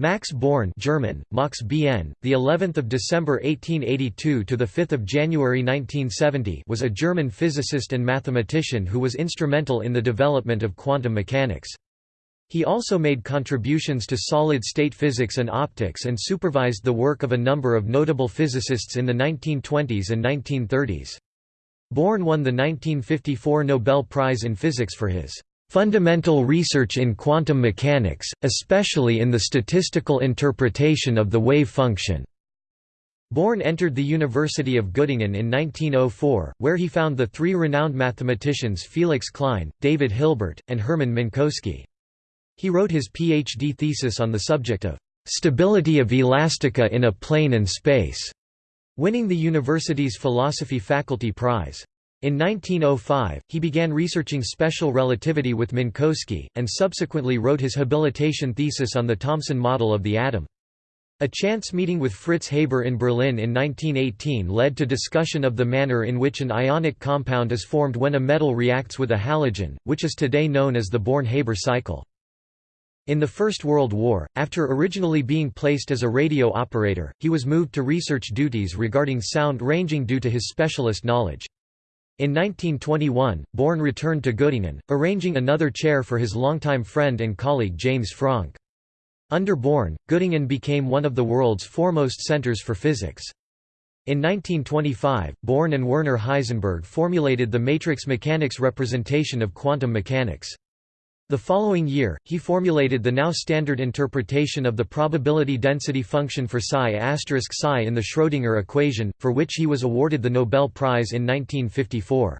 Max Born German, Max BN, the 11th of December 1882 to the 5th of January 1970 was a German physicist and mathematician who was instrumental in the development of quantum mechanics. He also made contributions to solid-state physics and optics and supervised the work of a number of notable physicists in the 1920s and 1930s. Born won the 1954 Nobel Prize in Physics for his fundamental research in quantum mechanics, especially in the statistical interpretation of the wave function. Born entered the University of Göttingen in 1904, where he found the three renowned mathematicians Felix Klein, David Hilbert, and Hermann Minkowski. He wrote his PhD thesis on the subject of stability of elastica in a plane and space, winning the university's philosophy faculty prize. In 1905, he began researching special relativity with Minkowski, and subsequently wrote his habilitation thesis on the Thomson model of the atom. A chance meeting with Fritz Haber in Berlin in 1918 led to discussion of the manner in which an ionic compound is formed when a metal reacts with a halogen, which is today known as the Born-Haber cycle. In the First World War, after originally being placed as a radio operator, he was moved to research duties regarding sound ranging due to his specialist knowledge. In 1921, Born returned to Göttingen, arranging another chair for his longtime friend and colleague James Franck. Under Born, Göttingen became one of the world's foremost centers for physics. In 1925, Born and Werner Heisenberg formulated the matrix mechanics representation of quantum mechanics. The following year, he formulated the now standard interpretation of the probability density function for psi psi in the Schrödinger equation, for which he was awarded the Nobel Prize in 1954.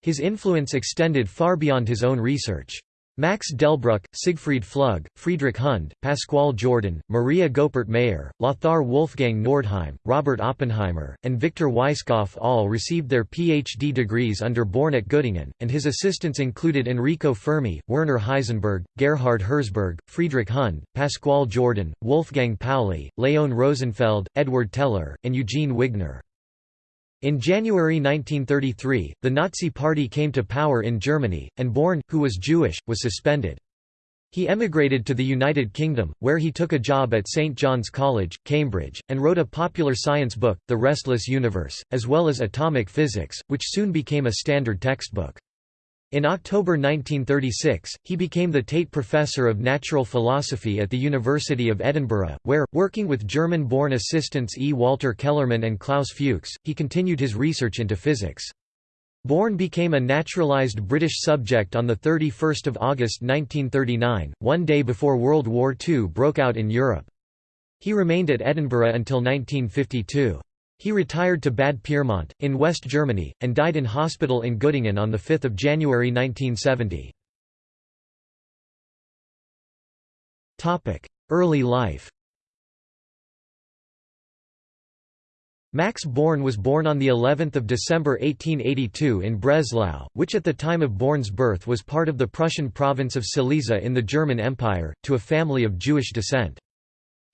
His influence extended far beyond his own research. Max Delbruck, Siegfried Flug, Friedrich Hund, Pascual Jordan, Maria Goeppert Mayer, Lothar Wolfgang Nordheim, Robert Oppenheimer, and Victor Weisskopf all received their PhD degrees under Born at Göttingen, and his assistants included Enrico Fermi, Werner Heisenberg, Gerhard Herzberg, Friedrich Hund, Pascual Jordan, Wolfgang Pauli, Leon Rosenfeld, Edward Teller, and Eugene Wigner. In January 1933, the Nazi Party came to power in Germany, and Born, who was Jewish, was suspended. He emigrated to the United Kingdom, where he took a job at St John's College, Cambridge, and wrote a popular science book, The Restless Universe, as well as Atomic Physics, which soon became a standard textbook. In October 1936, he became the Tate Professor of Natural Philosophy at the University of Edinburgh, where, working with German-born assistants E. Walter Kellerman and Klaus Fuchs, he continued his research into physics. Born became a naturalized British subject on 31 August 1939, one day before World War II broke out in Europe. He remained at Edinburgh until 1952. He retired to Bad Pyrmont, in West Germany, and died in hospital in Göttingen on 5 January 1970. Early life Max Born was born on the 11th of December 1882 in Breslau, which at the time of Born's birth was part of the Prussian province of Silesia in the German Empire, to a family of Jewish descent.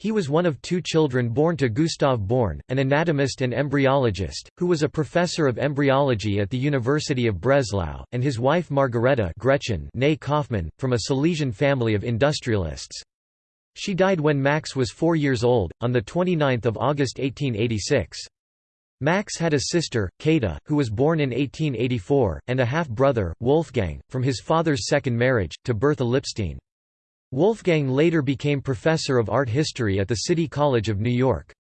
He was one of two children born to Gustav Born, an anatomist and embryologist, who was a professor of embryology at the University of Breslau, and his wife Margareta Gretchen Kaufmann, from a Silesian family of industrialists. She died when Max was four years old, on 29 August 1886. Max had a sister, Kata, who was born in 1884, and a half-brother, Wolfgang, from his father's second marriage, to Bertha Lipstein. Wolfgang later became professor of art history at the City College of New York.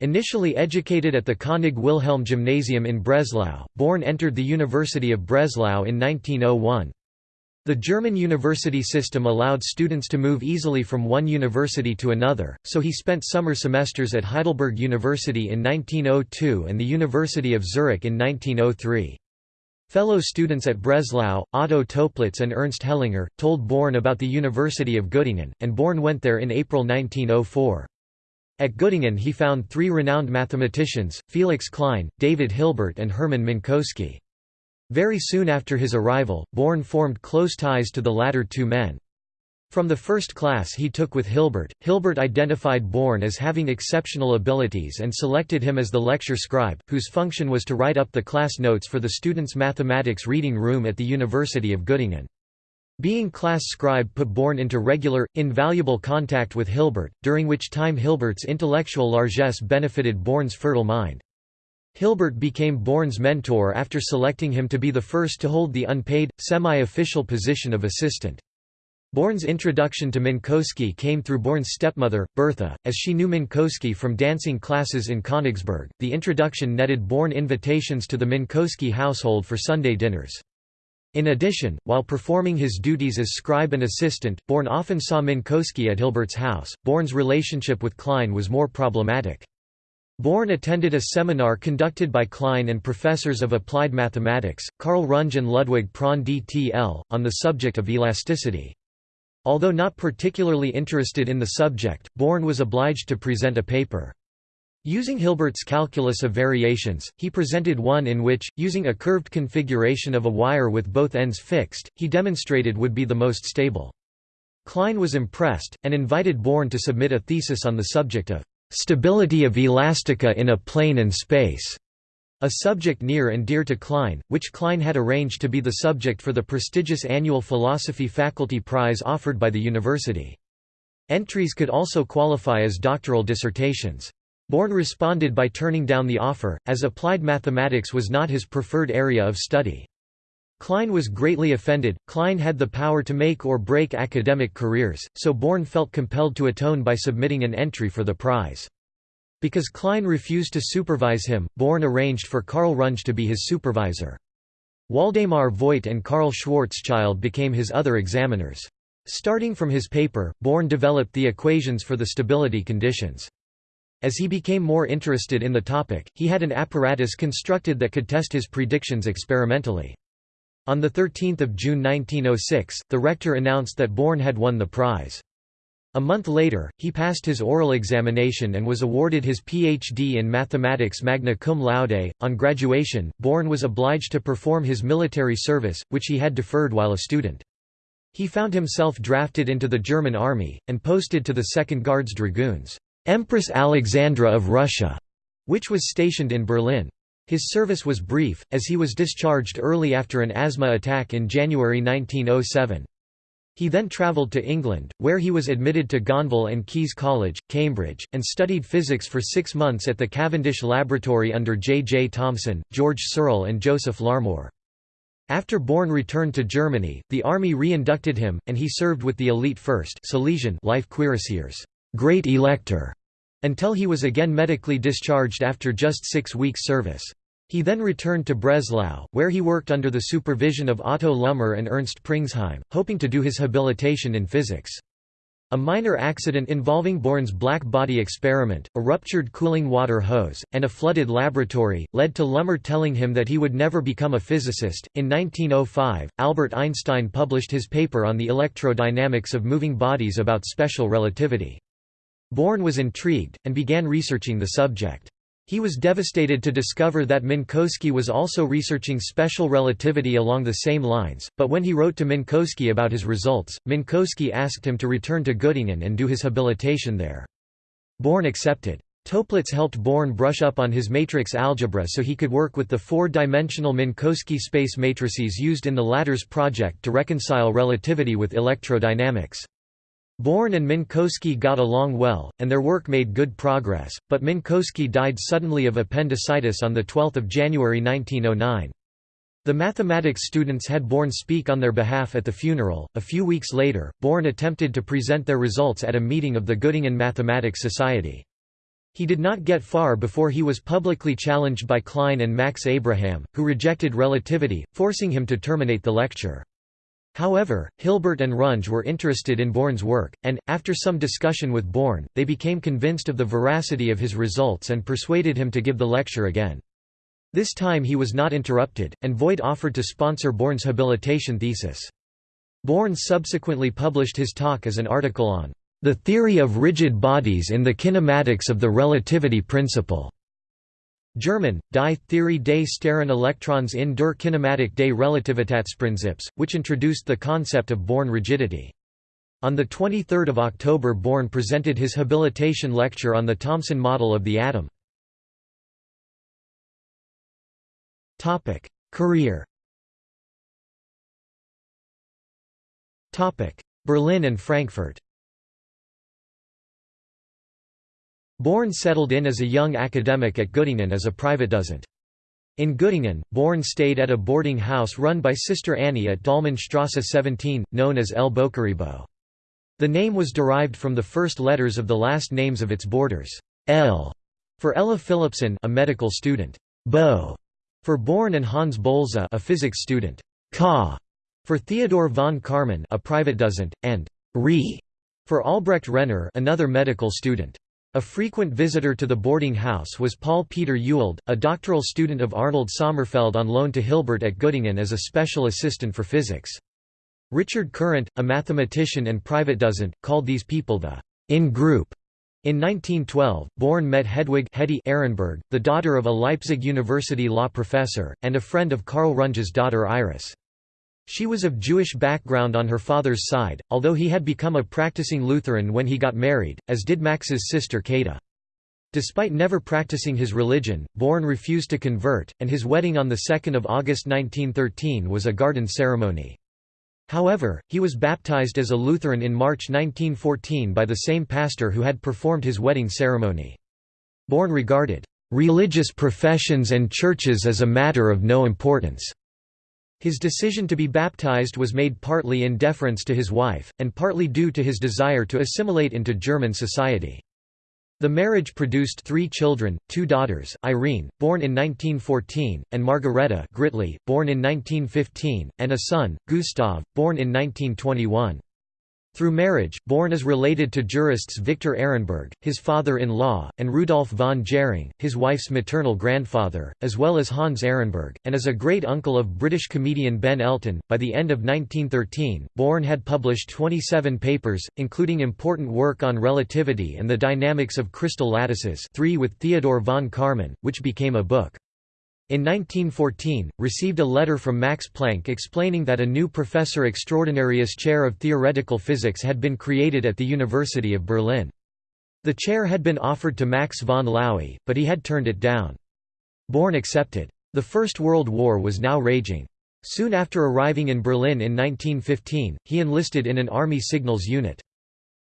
Initially educated at the König Wilhelm Gymnasium in Breslau, Born entered the University of Breslau in 1901. The German university system allowed students to move easily from one university to another, so he spent summer semesters at Heidelberg University in 1902 and the University of Zurich in 1903. Fellow students at Breslau, Otto Toeplitz and Ernst Hellinger, told Born about the University of Göttingen, and Born went there in April 1904. At Göttingen he found three renowned mathematicians, Felix Klein, David Hilbert and Hermann Minkowski. Very soon after his arrival, Born formed close ties to the latter two men. From the first class he took with Hilbert, Hilbert identified Born as having exceptional abilities and selected him as the lecture scribe, whose function was to write up the class notes for the students' mathematics reading room at the University of Göttingen. Being class scribe put Born into regular, invaluable contact with Hilbert, during which time Hilbert's intellectual largesse benefited Born's fertile mind. Hilbert became Born's mentor after selecting him to be the first to hold the unpaid, semi-official position of assistant. Born's introduction to Minkowski came through Born's stepmother, Bertha, as she knew Minkowski from dancing classes in Königsberg. The introduction netted Born invitations to the Minkowski household for Sunday dinners. In addition, while performing his duties as scribe and assistant, Born often saw Minkowski at Hilbert's house. Born's relationship with Klein was more problematic. Born attended a seminar conducted by Klein and professors of applied mathematics, Karl Runge and Ludwig Prandtl DTL, on the subject of elasticity. Although not particularly interested in the subject, Born was obliged to present a paper. Using Hilbert's calculus of variations, he presented one in which, using a curved configuration of a wire with both ends fixed, he demonstrated would be the most stable. Klein was impressed, and invited Born to submit a thesis on the subject of "...stability of elastica in a plane and space", a subject near and dear to Klein, which Klein had arranged to be the subject for the prestigious annual Philosophy Faculty Prize offered by the university. Entries could also qualify as doctoral dissertations. Born responded by turning down the offer, as applied mathematics was not his preferred area of study. Klein was greatly offended. Klein had the power to make or break academic careers, so Born felt compelled to atone by submitting an entry for the prize. Because Klein refused to supervise him, Born arranged for Karl Runge to be his supervisor. Waldemar Voigt and Karl Schwarzschild became his other examiners. Starting from his paper, Born developed the equations for the stability conditions. As he became more interested in the topic, he had an apparatus constructed that could test his predictions experimentally. On 13 June 1906, the rector announced that Born had won the prize. A month later, he passed his oral examination and was awarded his Ph.D. in mathematics magna cum laude. On graduation, Born was obliged to perform his military service, which he had deferred while a student. He found himself drafted into the German army, and posted to the 2nd Guards Dragoons. Empress Alexandra of Russia, which was stationed in Berlin. His service was brief, as he was discharged early after an asthma attack in January 1907. He then travelled to England, where he was admitted to Gonville and Caius College, Cambridge, and studied physics for six months at the Cavendish Laboratory under J. J. Thomson, George Searle and Joseph Larmor. After Born returned to Germany, the army re-inducted him, and he served with the elite first Silesian life cuirassiers. Great Elector, until he was again medically discharged after just six weeks' service. He then returned to Breslau, where he worked under the supervision of Otto Lummer and Ernst Pringsheim, hoping to do his habilitation in physics. A minor accident involving Born's black body experiment, a ruptured cooling water hose, and a flooded laboratory, led to Lummer telling him that he would never become a physicist. In 1905, Albert Einstein published his paper on the electrodynamics of moving bodies about special relativity. Born was intrigued, and began researching the subject. He was devastated to discover that Minkowski was also researching special relativity along the same lines, but when he wrote to Minkowski about his results, Minkowski asked him to return to Göttingen and do his habilitation there. Born accepted. Toeplitz helped Born brush up on his matrix algebra so he could work with the four-dimensional Minkowski space matrices used in the latter's project to reconcile relativity with electrodynamics. Born and Minkowski got along well, and their work made good progress, but Minkowski died suddenly of appendicitis on 12 January 1909. The mathematics students had Born speak on their behalf at the funeral. A few weeks later, Born attempted to present their results at a meeting of the Göttingen Mathematics Society. He did not get far before he was publicly challenged by Klein and Max Abraham, who rejected relativity, forcing him to terminate the lecture. However, Hilbert and Runge were interested in Born's work, and, after some discussion with Born, they became convinced of the veracity of his results and persuaded him to give the lecture again. This time he was not interrupted, and Voigt offered to sponsor Born's habilitation thesis. Born subsequently published his talk as an article on the theory of rigid bodies in the kinematics of the relativity principle. German, Die Theorie des starren Elektrons in der Kinematik des Relativitätsprinzips, which introduced the concept of Born rigidity. On 23 October Born presented his habilitation lecture on the Thomson model of the atom. Career Berlin and Frankfurt Born settled in as a young academic at Göttingen as a private Privatdozent. In Göttingen, Born stayed at a boarding house run by Sister Annie at Dahlmannstrasse 17, known as El Bokarebo. The name was derived from the first letters of the last names of its boarders, L. For Ella Philipson a medical student, Bo. For Born and Hans Bolze a physics student, Ka. For Theodor von Karman a private Privatdozent, and Re. For Albrecht Renner another medical student. A frequent visitor to the boarding house was Paul Peter Ewald, a doctoral student of Arnold Sommerfeld on loan to Hilbert at Göttingen as a special assistant for physics. Richard Courant, a mathematician and Privatdozent, called these people the in-group. In 1912, Born met Hedwig Hetty Ehrenberg, the daughter of a Leipzig University law professor, and a friend of Karl Runge's daughter Iris. She was of Jewish background on her father's side, although he had become a practicing Lutheran when he got married, as did Max's sister Kata. Despite never practicing his religion, Born refused to convert, and his wedding on 2 August 1913 was a garden ceremony. However, he was baptized as a Lutheran in March 1914 by the same pastor who had performed his wedding ceremony. Born regarded, "...religious professions and churches as a matter of no importance." His decision to be baptized was made partly in deference to his wife, and partly due to his desire to assimilate into German society. The marriage produced three children, two daughters, Irene, born in 1914, and Margareta Gritli, born in 1915, and a son, Gustav, born in 1921. Through marriage, Born is related to jurists Victor Ehrenberg, his father-in-law, and Rudolf von Jhering, his wife's maternal grandfather, as well as Hans Ehrenberg, and is a great-uncle of British comedian Ben Elton. By the end of 1913, Born had published 27 papers, including important work on relativity and the dynamics of crystal lattices three with Theodor von Karman, which became a book. In 1914, received a letter from Max Planck explaining that a new professor extraordinarius chair of theoretical physics had been created at the University of Berlin. The chair had been offered to Max von Laue, but he had turned it down. Born accepted. The First World War was now raging. Soon after arriving in Berlin in 1915, he enlisted in an army signals unit.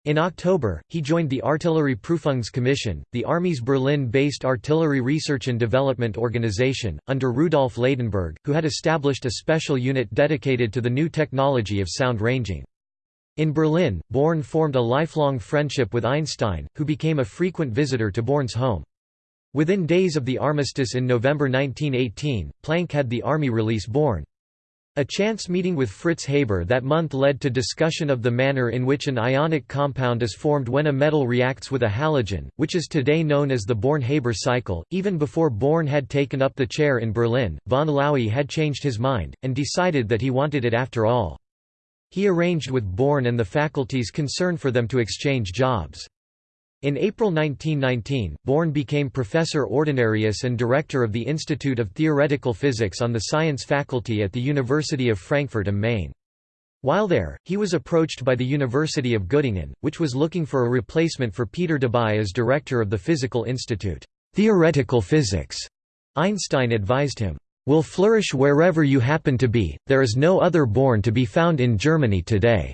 In October, he joined the Artillerie Prüfungskommission, the Army's Berlin-based artillery research and development organization, under Rudolf Ladenburg, who had established a special unit dedicated to the new technology of sound ranging. In Berlin, Born formed a lifelong friendship with Einstein, who became a frequent visitor to Born's home. Within days of the armistice in November 1918, Planck had the army release Born. A chance meeting with Fritz Haber that month led to discussion of the manner in which an ionic compound is formed when a metal reacts with a halogen, which is today known as the Born-Haber cycle. Even before Born had taken up the chair in Berlin, von Laue had changed his mind, and decided that he wanted it after all. He arranged with Born and the faculty's concern for them to exchange jobs. In April 1919, Born became professor ordinarius and director of the Institute of Theoretical Physics on the Science Faculty at the University of Frankfurt am Main. While there, he was approached by the University of Göttingen, which was looking for a replacement for Peter Debye as director of the Physical Institute. Theoretical physics, Einstein advised him, will flourish wherever you happen to be, there is no other Born to be found in Germany today.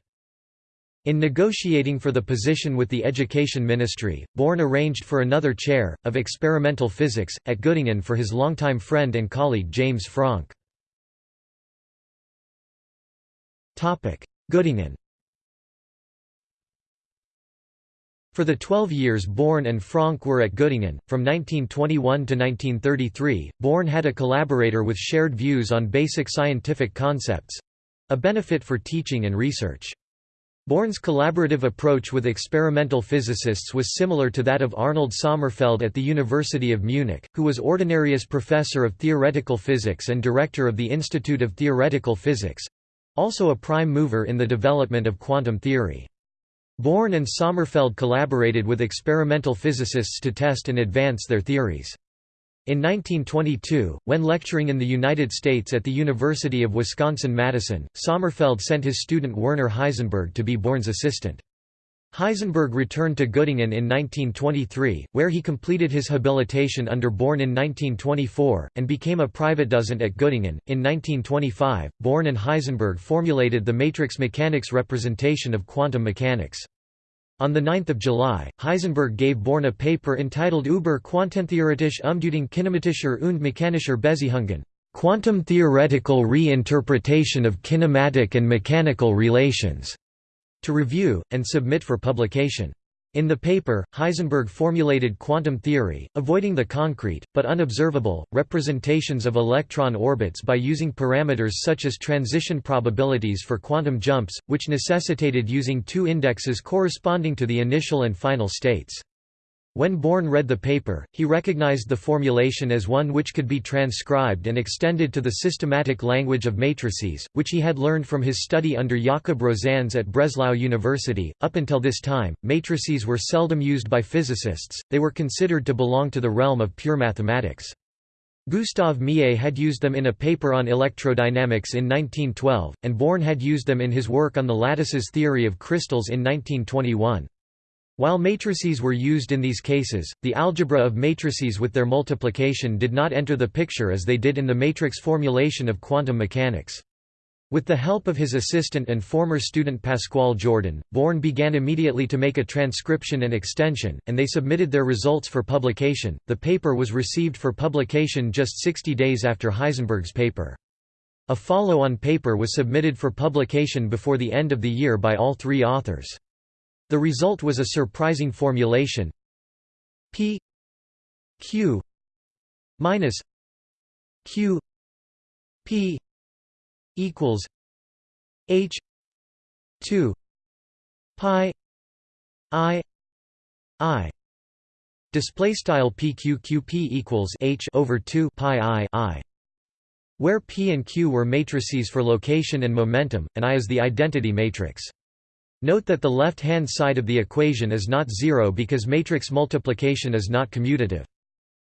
In negotiating for the position with the Education Ministry, Born arranged for another chair, of experimental physics, at Göttingen for his longtime friend and colleague James Franck. Göttingen For the 12 years Born and Franck were at Göttingen, from 1921 to 1933, Born had a collaborator with shared views on basic scientific concepts—a benefit for teaching and research. Born's collaborative approach with experimental physicists was similar to that of Arnold Sommerfeld at the University of Munich, who was ordinarius professor of theoretical physics and director of the Institute of Theoretical Physics—also a prime mover in the development of quantum theory. Born and Sommerfeld collaborated with experimental physicists to test and advance their theories. In 1922, when lecturing in the United States at the University of Wisconsin-Madison, Sommerfeld sent his student Werner Heisenberg to be Born's assistant. Heisenberg returned to Göttingen in 1923, where he completed his habilitation under Born in 1924, and became a private Privatdozent at Göttingen. In 1925, Born and Heisenberg formulated the matrix mechanics representation of quantum mechanics. On 9 July, Heisenberg gave Born a paper entitled Über quantentheoretische Umdeutung kinematischer und mechanischer Beziehungen quantum theoretical reinterpretation of kinematic and mechanical relations, to review, and submit for publication. In the paper, Heisenberg formulated quantum theory, avoiding the concrete, but unobservable, representations of electron orbits by using parameters such as transition probabilities for quantum jumps, which necessitated using two indexes corresponding to the initial and final states. When Born read the paper, he recognized the formulation as one which could be transcribed and extended to the systematic language of matrices, which he had learned from his study under Jakob Rosanes at Breslau University. Up until this time, matrices were seldom used by physicists, they were considered to belong to the realm of pure mathematics. Gustave Millet had used them in a paper on electrodynamics in 1912, and Born had used them in his work on the lattices theory of crystals in 1921. While matrices were used in these cases, the algebra of matrices with their multiplication did not enter the picture as they did in the matrix formulation of quantum mechanics. With the help of his assistant and former student Pascual Jordan, Born began immediately to make a transcription and extension, and they submitted their results for publication. The paper was received for publication just 60 days after Heisenberg's paper. A follow-on paper was submitted for publication before the end of the year by all three authors. The result was a surprising formulation. P Q minus Q P equals H two pi I I. Display style pqqp equals h over 2 pi i i where p and q were matrices for location and momentum and i is the identity matrix Note that the left-hand side of the equation is not zero because matrix multiplication is not commutative.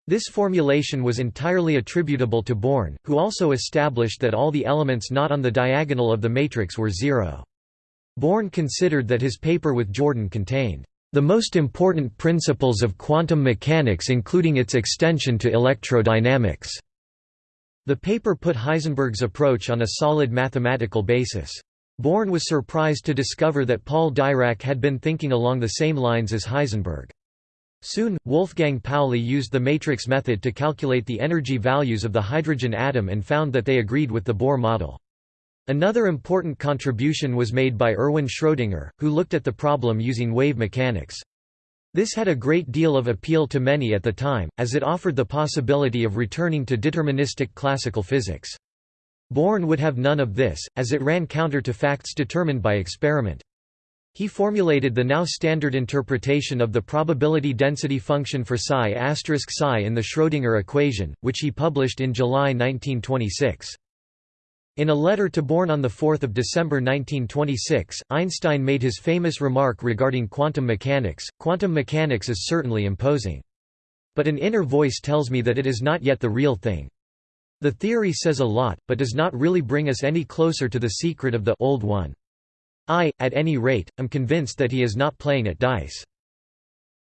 This formulation was entirely attributable to Born, who also established that all the elements not on the diagonal of the matrix were zero. Born considered that his paper with Jordan contained the most important principles of quantum mechanics including its extension to electrodynamics. The paper put Heisenberg's approach on a solid mathematical basis. Born was surprised to discover that Paul Dirac had been thinking along the same lines as Heisenberg. Soon, Wolfgang Pauli used the matrix method to calculate the energy values of the hydrogen atom and found that they agreed with the Bohr model. Another important contribution was made by Erwin Schrödinger, who looked at the problem using wave mechanics. This had a great deal of appeal to many at the time, as it offered the possibility of returning to deterministic classical physics. Born would have none of this, as it ran counter to facts determined by experiment. He formulated the now standard interpretation of the probability density function for psi asterisk psi in the Schrödinger equation, which he published in July 1926. In a letter to Born on 4 December 1926, Einstein made his famous remark regarding quantum mechanics, quantum mechanics is certainly imposing. But an inner voice tells me that it is not yet the real thing. The theory says a lot, but does not really bring us any closer to the secret of the old one. I, at any rate, am convinced that he is not playing at dice.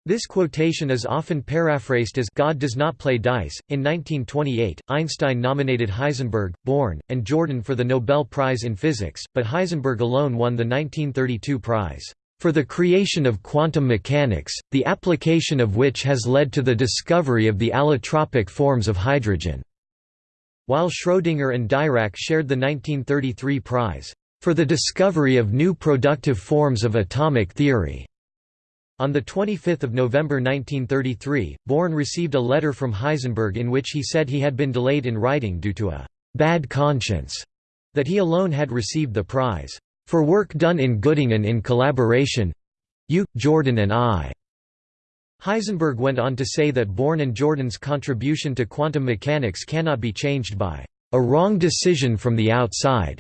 This quotation is often paraphrased as God does not play dice. In 1928, Einstein nominated Heisenberg, Born, and Jordan for the Nobel Prize in Physics, but Heisenberg alone won the 1932 prize for the creation of quantum mechanics, the application of which has led to the discovery of the allotropic forms of hydrogen. While Schrödinger and Dirac shared the 1933 prize, "...for the discovery of new productive forms of atomic theory." On 25 November 1933, Born received a letter from Heisenberg in which he said he had been delayed in writing due to a «bad conscience» that he alone had received the prize, "...for work done in Göttingen in collaboration—you, Jordan and I." Heisenberg went on to say that Born and Jordan's contribution to quantum mechanics cannot be changed by a wrong decision from the outside.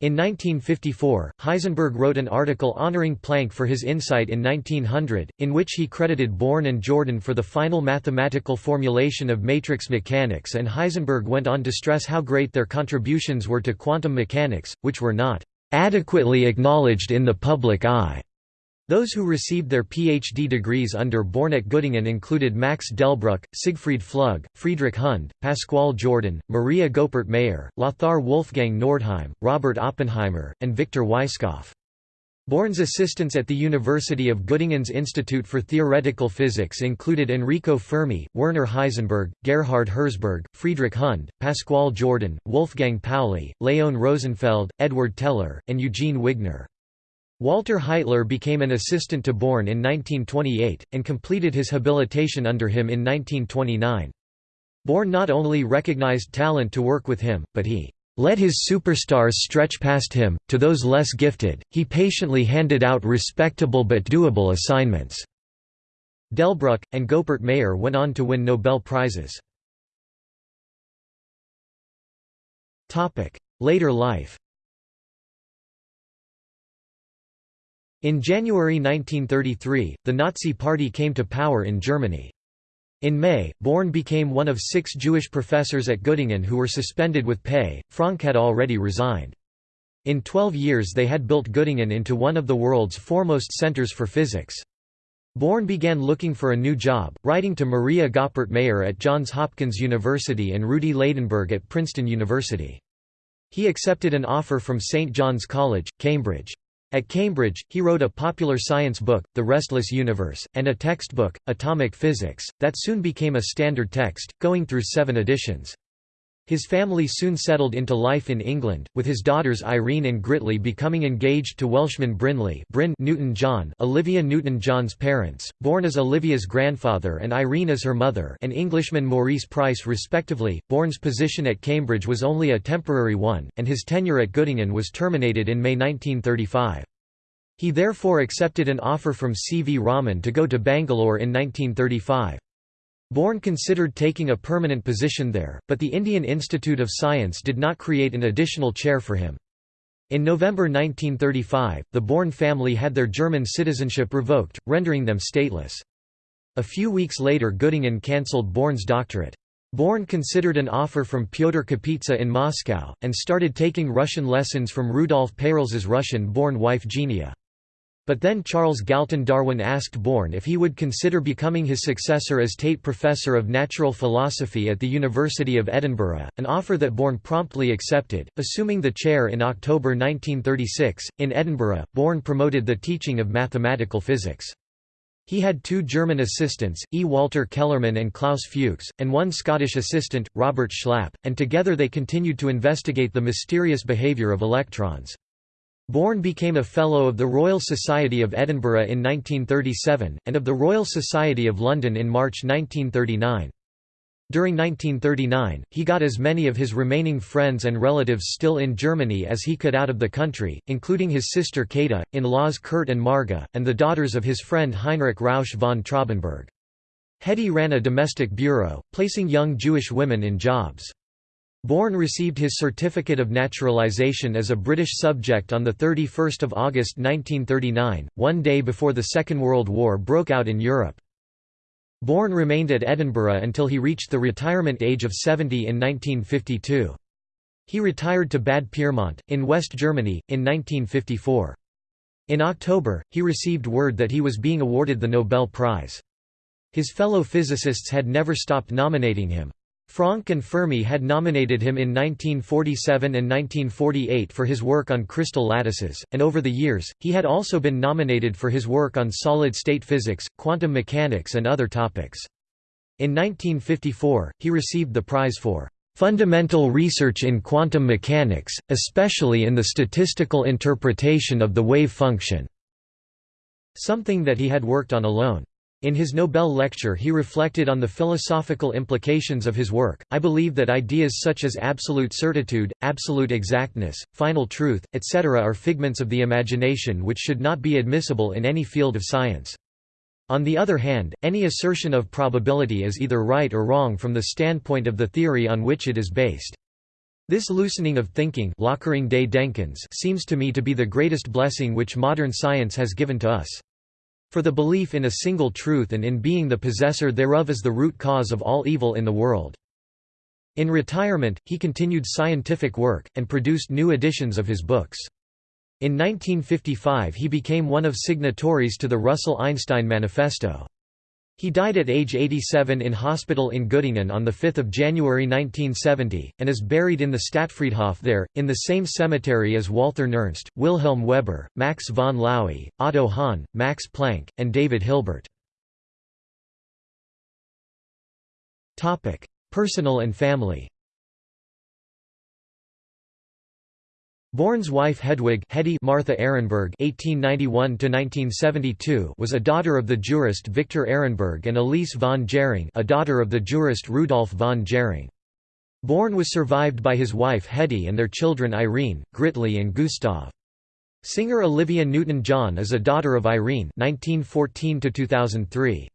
In 1954, Heisenberg wrote an article honoring Planck for his insight in 1900, in which he credited Born and Jordan for the final mathematical formulation of matrix mechanics and Heisenberg went on to stress how great their contributions were to quantum mechanics, which were not "...adequately acknowledged in the public eye." Those who received their PhD degrees under Born at Göttingen included Max Delbruck, Siegfried Flug, Friedrich Hund, Pascual Jordan, Maria Goeppert Mayer, Lothar Wolfgang Nordheim, Robert Oppenheimer, and Victor Weisskopf. Born's assistants at the University of Göttingen's Institute for Theoretical Physics included Enrico Fermi, Werner Heisenberg, Gerhard Herzberg, Friedrich Hund, Pascual Jordan, Wolfgang Pauli, Leon Rosenfeld, Edward Teller, and Eugene Wigner. Walter Heitler became an assistant to Born in 1928, and completed his habilitation under him in 1929. Born not only recognized talent to work with him, but he let his superstars stretch past him, to those less gifted, he patiently handed out respectable but doable assignments." Delbruck, and Goeppert Mayer went on to win Nobel Prizes. Later life In January 1933, the Nazi Party came to power in Germany. In May, Born became one of six Jewish professors at Göttingen who were suspended with pay. Franck had already resigned. In 12 years they had built Göttingen into one of the world's foremost centers for physics. Born began looking for a new job, writing to Maria Goeppert Mayer at Johns Hopkins University and Rudi Ladenburg at Princeton University. He accepted an offer from St. John's College, Cambridge. At Cambridge, he wrote a popular science book, The Restless Universe, and a textbook, Atomic Physics, that soon became a standard text, going through seven editions. His family soon settled into life in England, with his daughters Irene and Gritli becoming engaged to Welshman Brinley Bryn Newton-John Olivia Newton-John's parents, born as Olivia's grandfather and Irene as her mother and Englishman Maurice Price respectively. Born's position at Cambridge was only a temporary one, and his tenure at Göttingen was terminated in May 1935. He therefore accepted an offer from C. V. Raman to go to Bangalore in 1935. Born considered taking a permanent position there, but the Indian Institute of Science did not create an additional chair for him. In November 1935, the Born family had their German citizenship revoked, rendering them stateless. A few weeks later Göttingen cancelled Born's doctorate. Born considered an offer from Pyotr Kapitsa in Moscow, and started taking Russian lessons from Rudolf Peierls's Russian-born wife Genia. But then Charles Galton Darwin asked Born if he would consider becoming his successor as Tate Professor of Natural Philosophy at the University of Edinburgh, an offer that Born promptly accepted. Assuming the chair in October 1936, in Edinburgh, Born promoted the teaching of mathematical physics. He had two German assistants, E. Walter Kellermann and Klaus Fuchs, and one Scottish assistant, Robert Schlapp, and together they continued to investigate the mysterious behaviour of electrons. Born became a Fellow of the Royal Society of Edinburgh in 1937, and of the Royal Society of London in March 1939. During 1939, he got as many of his remaining friends and relatives still in Germany as he could out of the country, including his sister Käthe, in-laws Kurt and Marga, and the daughters of his friend Heinrich Rausch von Traubenberg. Hedy ran a domestic bureau, placing young Jewish women in jobs. Born received his Certificate of Naturalization as a British subject on 31 August 1939, one day before the Second World War broke out in Europe. Born remained at Edinburgh until he reached the retirement age of 70 in 1952. He retired to Bad Pyrmont, in West Germany, in 1954. In October, he received word that he was being awarded the Nobel Prize. His fellow physicists had never stopped nominating him. Franck and Fermi had nominated him in 1947 and 1948 for his work on crystal lattices, and over the years, he had also been nominated for his work on solid-state physics, quantum mechanics and other topics. In 1954, he received the prize for "...fundamental research in quantum mechanics, especially in the statistical interpretation of the wave function", something that he had worked on alone. In his Nobel lecture he reflected on the philosophical implications of his work. I believe that ideas such as absolute certitude, absolute exactness, final truth, etc. are figments of the imagination which should not be admissible in any field of science. On the other hand, any assertion of probability is either right or wrong from the standpoint of the theory on which it is based. This loosening of thinking seems to me to be the greatest blessing which modern science has given to us. For the belief in a single truth and in being the possessor thereof is the root cause of all evil in the world. In retirement, he continued scientific work, and produced new editions of his books. In 1955 he became one of signatories to the Russell-Einstein Manifesto. He died at age 87 in hospital in Göttingen on 5 January 1970, and is buried in the Stadtfriedhof there, in the same cemetery as Walther Nernst, Wilhelm Weber, Max von Laue, Otto Hahn, Max Planck, and David Hilbert. Personal and family Born's wife Hedwig Hetty Martha Ehrenberg (1891–1972) was a daughter of the jurist Victor Ehrenberg and Elise von Jhering, a daughter of the jurist Rudolf von Jhering. Born was survived by his wife Hetty and their children Irene, Gritli and Gustav. Singer Olivia Newton-John is a daughter of Irene (1914–2003).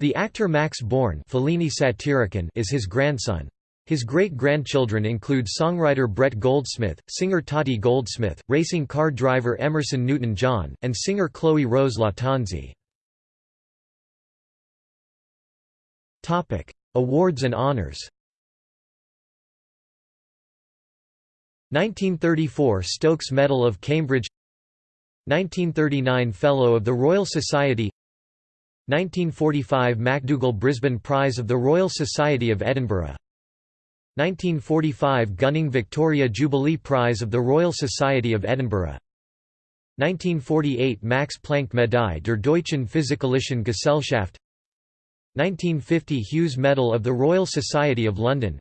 The actor Max Born is his grandson. His great-grandchildren include songwriter Brett Goldsmith, singer Tottie Goldsmith, racing car driver Emerson Newton-John, and singer Chloe Rose Lattanzi. Awards and honors. 1934 Stokes Medal of Cambridge. 1939 Fellow of the Royal Society. 1945 MacDougall Brisbane Prize of the Royal Society of Edinburgh 1945 Gunning Victoria Jubilee Prize of the Royal Society of Edinburgh. 1948 Max Planck Medaille der Deutschen Physikalischen Gesellschaft. 1950 Hughes Medal of the Royal Society of London.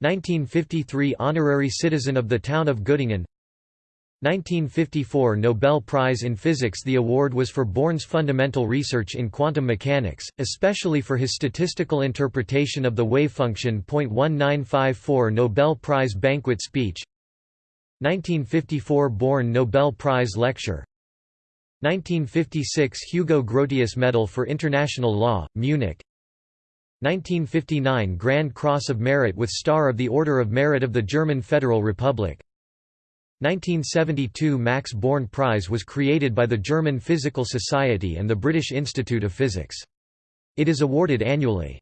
1953 Honorary Citizen of the Town of Göttingen 1954 Nobel Prize in Physics. The award was for Born's fundamental research in quantum mechanics, especially for his statistical interpretation of the wave function. 1954 Nobel Prize Banquet Speech. 1954 Born Nobel Prize Lecture. 1956 Hugo Grotius Medal for International Law, Munich. 1959 Grand Cross of Merit with Star of the Order of Merit of the German Federal Republic 1972 Max Born Prize was created by the German Physical Society and the British Institute of Physics. It is awarded annually.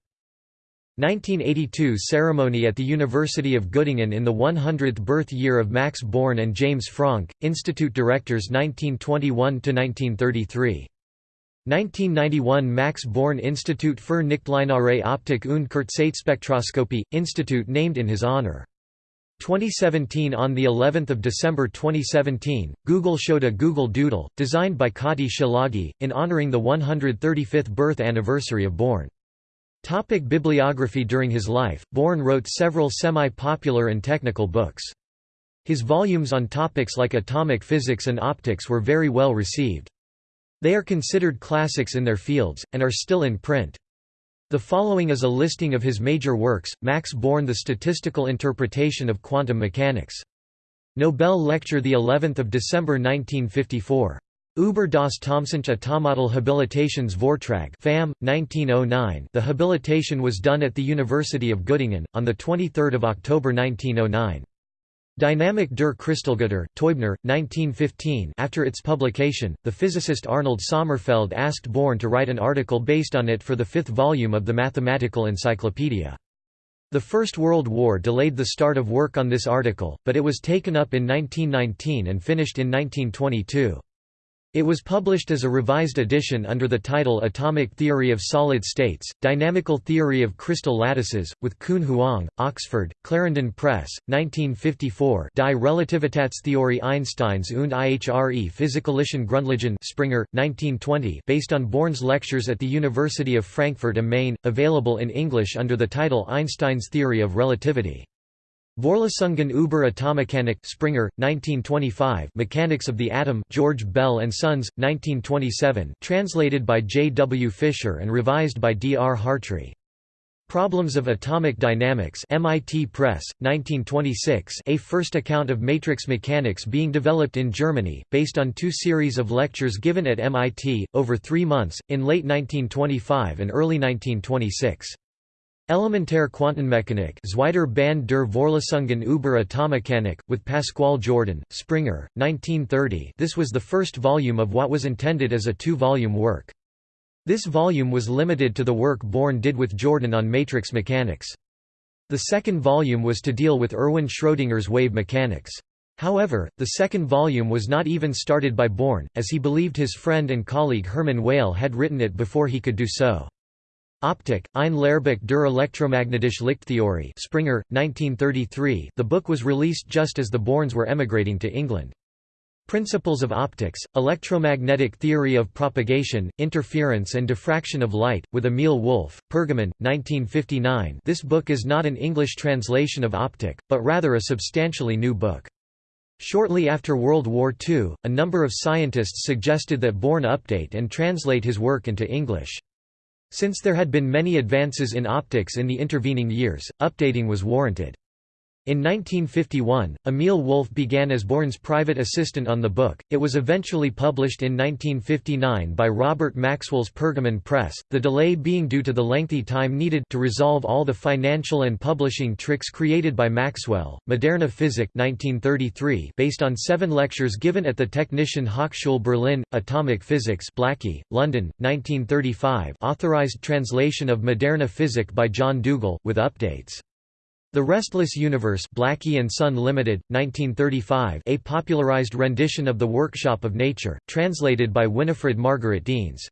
1982 ceremony at the University of Göttingen in the 100th birth year of Max Born and James Franck, Institute directors 1921–1933. 1991 Max Born Institut für Nichtlineare Optik und Kurzzeitspektroskopie, institute named in his honor. 2017 On the 11th of December 2017, Google showed a Google Doodle, designed by Kati Szilágyi, in honoring the 135th birth anniversary of Born. Topic bibliography During his life, Born wrote several semi-popular and technical books. His volumes on topics like atomic physics and optics were very well received. They are considered classics in their fields, and are still in print. The following is a listing of his major works, Max Born The Statistical Interpretation of Quantum Mechanics. Nobel Lecture the 11th of December 1954. Über das Thomsonsche Atomodell Habilitationsvortrag FAM, 1909 The habilitation was done at the University of Göttingen, on 23 October 1909. Dynamik der Kristallgitter, Teubner, 1915 After its publication, the physicist Arnold Sommerfeld asked Born to write an article based on it for the fifth volume of the Mathematical Encyclopedia. The First World War delayed the start of work on this article, but it was taken up in 1919 and finished in 1922. It was published as a revised edition under the title Atomic Theory of Solid States, Dynamical Theory of Crystal Lattices, with Kun Huang, Oxford, Clarendon Press, 1954 Die Relativitätstheorie Einsteins und ihre Physikalischen Grundlagen. Springer, 1920 based on Born's lectures at the University of Frankfurt am Main, available in English under the title Einstein's Theory of Relativity. Vorlesungen über Atommechanik Springer, 1925 Mechanics of the Atom George Bell and Sons, 1927 translated by J. W. Fisher and revised by D. R. Hartree. Problems of Atomic Dynamics MIT Press, 1926 a first account of matrix mechanics being developed in Germany, based on two series of lectures given at MIT, over three months, in late 1925 and early 1926. Elementär Quantenmechanik Zweiter Band der Vorlesungen über Atommechanik, with Pascual Jordan, Springer, 1930 this was the first volume of what was intended as a two-volume work. This volume was limited to the work Born did with Jordan on matrix mechanics. The second volume was to deal with Erwin Schrödinger's wave mechanics. However, the second volume was not even started by Born, as he believed his friend and colleague Hermann Weyl had written it before he could do so. Optik, ein Lehrbuch der elektromagnetischen Lichttheorie Springer, 1933 the book was released just as the Borns were emigrating to England. Principles of Optics, Electromagnetic Theory of Propagation, Interference and Diffraction of Light, with Emil Wolf, Pergamon, 1959 this book is not an English translation of Optik, but rather a substantially new book. Shortly after World War II, a number of scientists suggested that Born update and translate his work into English. Since there had been many advances in optics in the intervening years, updating was warranted. In 1951, Emil Wolf began as Born's private assistant on the book. It was eventually published in 1959 by Robert Maxwell's Pergamon Press, the delay being due to the lengthy time needed to resolve all the financial and publishing tricks created by Maxwell. Moderne Physik 1933, based on seven lectures given at the Technischen Hochschule Berlin, Atomic Physics Blackie, London, 1935 authorized translation of Moderne Physik by John Dougall, with updates. The Restless Universe Blackie and Son Limited, 1935 a popularized rendition of The Workshop of Nature, translated by Winifred Margaret Deans.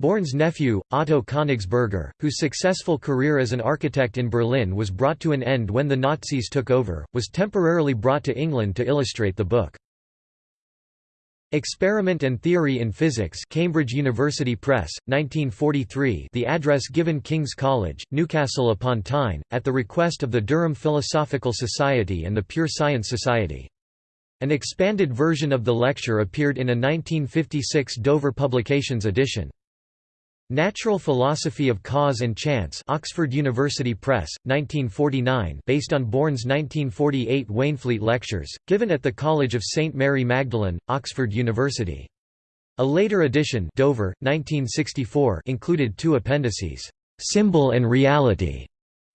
Born's nephew, Otto Königsberger, whose successful career as an architect in Berlin was brought to an end when the Nazis took over, was temporarily brought to England to illustrate the book. Experiment and Theory in Physics Cambridge University Press, 1943 the address given King's College, Newcastle upon Tyne, at the request of the Durham Philosophical Society and the Pure Science Society. An expanded version of the lecture appeared in a 1956 Dover Publications edition. Natural Philosophy of Cause and Chance Oxford University Press, 1949 based on Born's 1948 Waynflete Lectures, given at the College of St. Mary Magdalene, Oxford University. A later edition Dover, 1964 included two appendices, "'Symbol and Reality'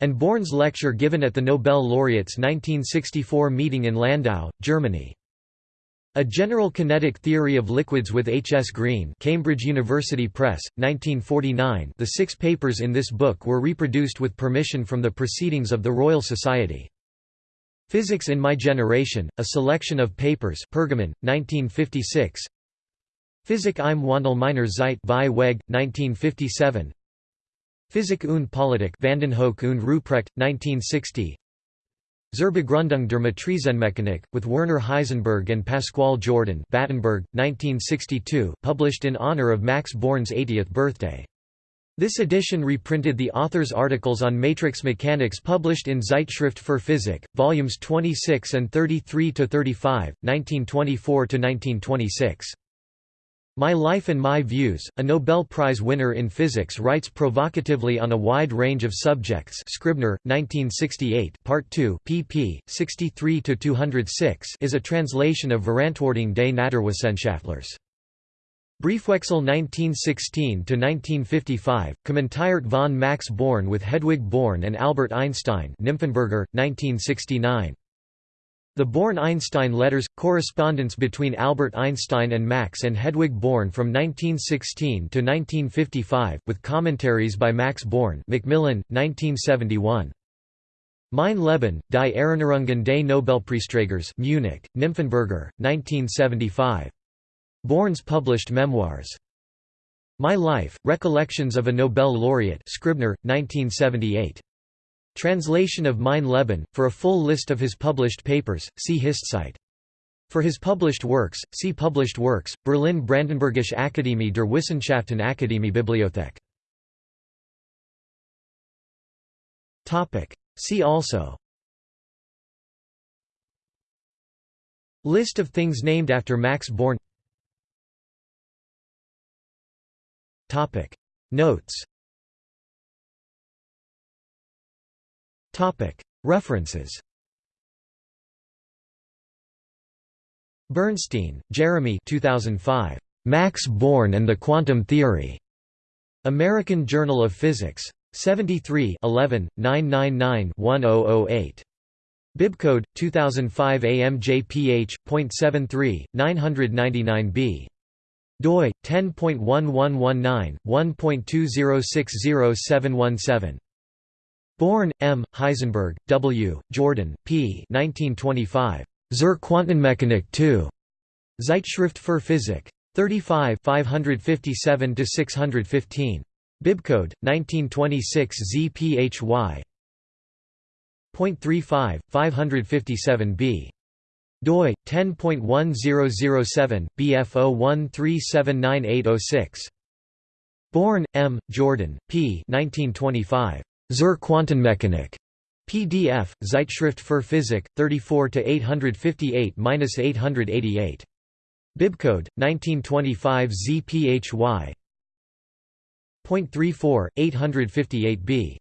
and Born's lecture given at the Nobel laureate's 1964 meeting in Lindau, Germany. A General Kinetic Theory of Liquids with H. S. Green Cambridge University Press, 1949 the six papers in this book were reproduced with permission from the Proceedings of the Royal Society. Physics in My Generation, a selection of papers Pergamon, 1956 Physik im Wandel meiner Zeit Vieweg, 1957 Physik und Politik Vandenhoeck und Ruprecht, 1960 Zur Begründung der Matrizenmechanik, with Werner Heisenberg and Pascual Jordan Battenberg, 1962, published in honor of Max Born's 80th birthday. This edition reprinted the author's articles on matrix mechanics published in Zeitschrift für Physik, volumes 26 and 33–35, 1924–1926. My Life and My Views, a Nobel Prize winner in physics writes provocatively on a wide range of subjects Scribner, 1968 Part 2 pp. 63–206 is a translation of Verantwortung des Naturwissenschaftlers. Briefwechsel 1916–1955, Kommentiert von Max Born with Hedwig Born and Albert Einstein Nymphenburger, 1969. The Born–Einstein letters – correspondence between Albert Einstein and Max and Hedwig Born from 1916 to 1955, with commentaries by Max Born Macmillan, 1971. Mein Leben, die Erinnerungen des Nobelpreisträgers Munich, Nymphenburger, 1975. Born's published memoirs. My Life, Recollections of a Nobel Laureate Scribner, 1978. Translation of Mein Leben. For a full list of his published papers, see HistCite. For his published works, see Published works, Berlin Brandenburgische Akademie der Wissenschaften Akademie Bibliothek. See also List of things named after Max Born Notes References Bernstein, Jeremy 2005. Max Born and the Quantum Theory. American Journal of Physics. 73 11, 999-1008. Bibcode 2005 AMJPH.73 999b. doi 10.1119 1.2060717. Born, M., Heisenberg, W., Jordan, P. 1925. Zur Quantenmechanik 2. Zeitschrift für Physik. 35 557–615. Bibcode 1926 ZPHY. 0.35 557b. doi 10.1007 BF01379806. Born, M. Jordan, P. 1925. Zur Quantenmechanik. PDF, Zeitschrift für Physik, 34–858–888. Bibcode, 1925 ZPHY. 0.34, 858b.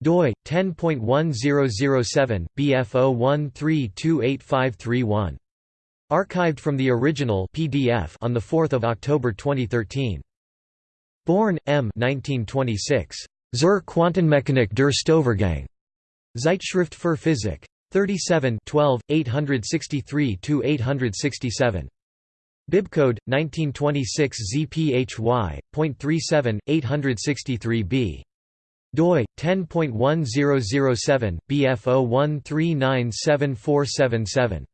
doi, 10.1007, BF01328531. Archived from the original PDF on 4 October 2013. Born, M. 1926. Zur Quantenmechanik der Stoßvorgänge. Zeitschrift für Physik. 37 12, 863–867. Bibcode 1926 ZPHY.37 863b. doi 10.1007 BF01397477.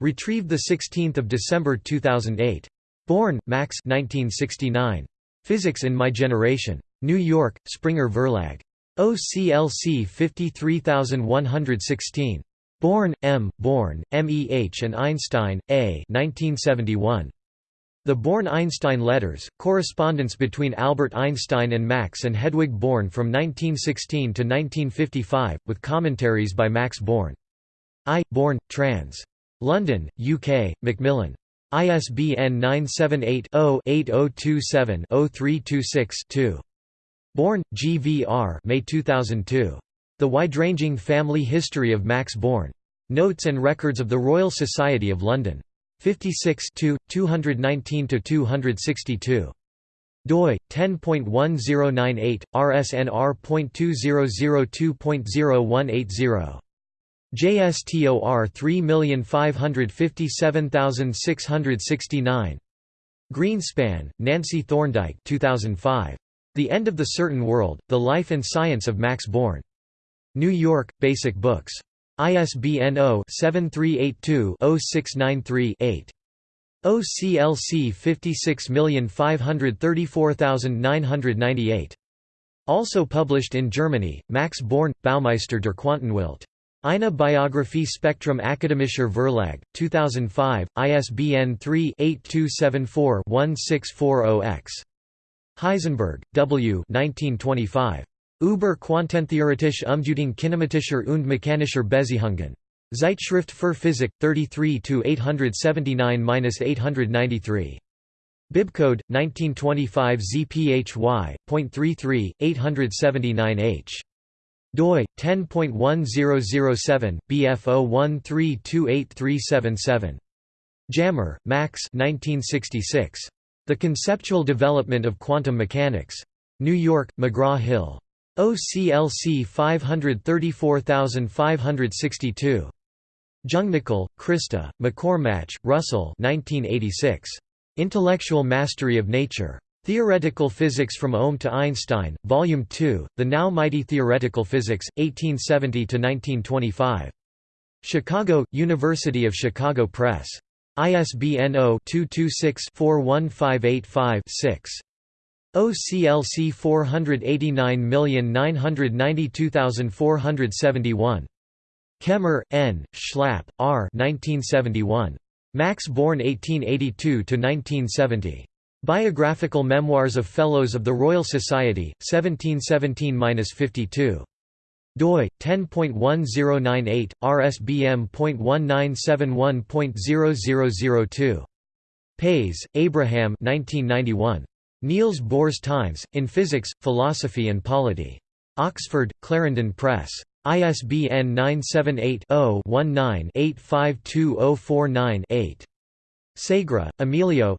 Retrieved the 16th of December 2008. Born Max 1969. Physics in My Generation. New York: Springer Verlag. OCLC 53116. Born, M., Born, MEH and Einstein, A 1971. The Born–Einstein Letters, correspondence between Albert Einstein and Max and Hedwig Born from 1916 to 1955, with commentaries by Max Born. I. Born, trans. London, UK, Macmillan. ISBN 978 0 8027 0326 2. Born, GVR May 2002. The Wide-Ranging Family History of Max Born. Notes and Records of the Royal Society of London. 56 219–262. doi 10.1098 rsnr.2002.0180 JSTOR 3557669 Greenspan, Nancy Thorndike 2005 The End of the Certain World, The Life and Science of Max Born. New York, Basic Books. ISBN 0-7382-0693-8. OCLC 56534998. Also published in Germany, Max Born, Baumeister der Quantenwelt. Eine Biographie Spektrum Akademischer Verlag, 2005, ISBN 3-8274-1640-X. Heisenberg, W. 1925. Über Quantentheoretische Umdeutung kinematischer und mechanischer Beziehungen. Zeitschrift für Physik, 33-879-893. Bibcode, 1925 ZPHY.33, 879H. Doi, 10.1007, BF01328377. Jammer, Max 1966. The Conceptual Development of Quantum Mechanics. New York, McGraw-Hill. OCLC 534562. Jungnickel, Christa, McCormmach, Russell 1986. Intellectual Mastery of Nature. Theoretical Physics from Ohm to Einstein, Volume 2, The Now Mighty Theoretical Physics, 1870–1925. Chicago, University of Chicago Press. ISBN 0-226-41585-6. OCLC 489992471. Kemmer, N., Schlapp, R. 1971. Max Born 1882–1970. Biographical Memoirs of Fellows of the Royal Society, 1717–52. doi 10.1098 rsbm.1971.0002 Pais, Abraham 1991 Niels Bohr's Times, in Physics, Philosophy and Polity. Oxford, Clarendon Press. ISBN 978-0-19-852049-8. Segre, Emilio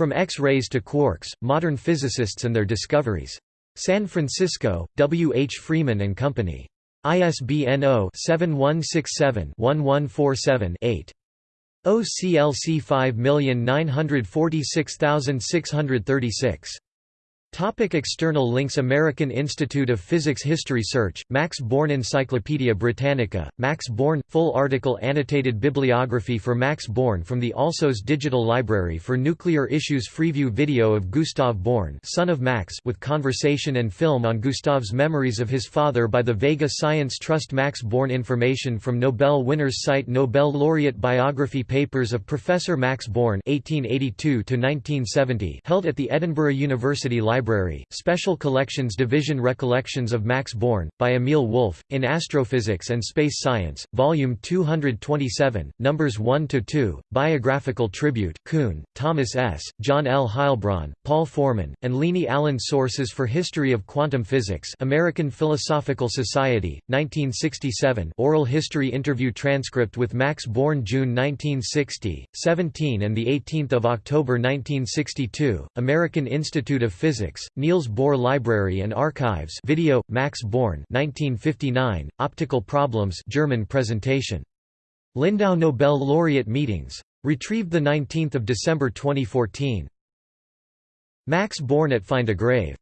From X-rays to quarks, Modern Physicists and Their Discoveries. San Francisco, W. H. Freeman and Company. ISBN 0-7167-1147-8. OCLC 5946636. Topic external links American Institute of Physics History Search, Max Born Encyclopaedia Britannica, Max Born – Full article Annotated bibliography for Max Born from the Alsos Digital Library for Nuclear Issues Freeview video of Gustav Born son of Max with conversation and film on Gustav's memories of his father by the Vega Science Trust Max Born information from Nobel winners site Nobel laureate biography papers of Professor Max Born 1882 held at the Edinburgh University Library Library, Special Collections Division Recollections of Max Born, by Emil Wolf, in Astrophysics and Space Science, Volume 227, Numbers 1–2, Biographical Tribute Kuhn, Thomas S., John L. Heilbron, Paul Forman, and Lini Allen Sources for History of Quantum Physics American Philosophical Society, 1967 Oral History Interview Transcript with Max Born June 1960, 17 and 18 October 1962, American Institute of Physics Physics, Niels Bohr Library and Archives video, Max Born 1959, Optical Problems German presentation. Lindau Nobel Laureate Meetings. Retrieved 19 December 2014. Max Born at Find a Grave